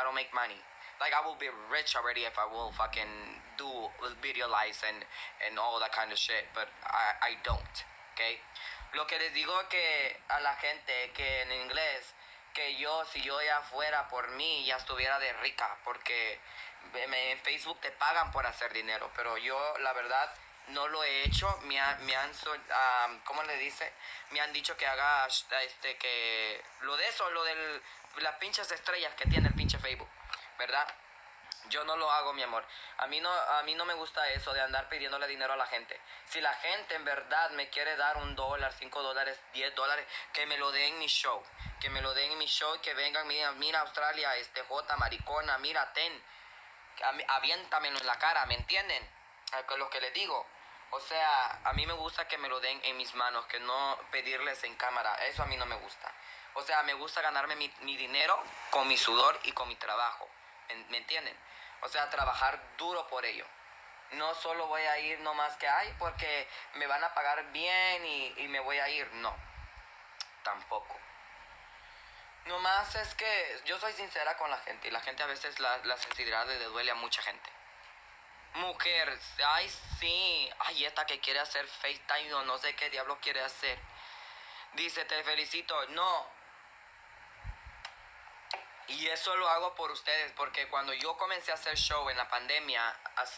I don't make money. Like I will be rich already if I will fucking do video lives and, and all that kind of shit, but I, I don't, okay? Lo que les digo que a la gente que en inglés, que yo si yo ya fuera por mí ya estuviera de rica, porque en Facebook te pagan por hacer dinero, pero yo la verdad no lo he hecho, me, me han, um, ¿cómo le dice? Me han dicho que haga, este, que lo de eso, lo de las pinches estrellas que tiene el pinche Facebook, ¿verdad? Yo no lo hago, mi amor. A mí no, a mí no me gusta eso de andar pidiéndole dinero a la gente. Si la gente en verdad me quiere dar un dólar, cinco dólares, diez dólares, que me lo den en mi show. Que me lo den en mi show que vengan, mira, mira Australia, este J, maricona, mira, ten. Aviéntamelo en la cara, ¿me entienden? Lo que les digo. O sea, a mí me gusta que me lo den en mis manos, que no pedirles en cámara. Eso a mí no me gusta. O sea, me gusta ganarme mi, mi dinero con mi sudor y con mi trabajo. ¿Me entienden? O sea, trabajar duro por ello. No solo voy a ir nomás que hay porque me van a pagar bien y, me voy a ir. No, tampoco. Nomás es que yo soy sincera con la gente y la gente a veces la, la sensibilidad le duele a mucha gente. Mujer, ay sí, ay esta que quiere hacer FaceTime o no sé qué diablo quiere hacer. Dice, te felicito. No. Y eso lo hago por ustedes, porque cuando yo comencé a hacer show en la pandemia,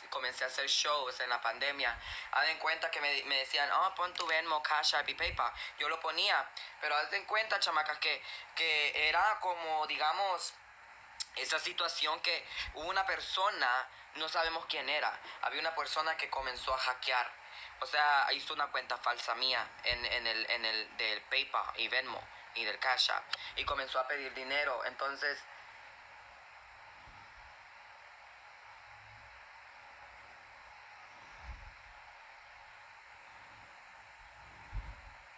comencé a hacer shows en la pandemia, haz en cuenta que me, me decían, oh, pon tu Venmo, Cash App y PayPal. Yo lo ponía, pero haz en cuenta, chamacas, que, que era como, digamos, esa situación que una persona, no sabemos quién era, había una persona que comenzó a hackear, o sea, hizo una cuenta falsa mía en, en el, en el del PayPal y Venmo y del Cash App. Y comenzó a pedir dinero, entonces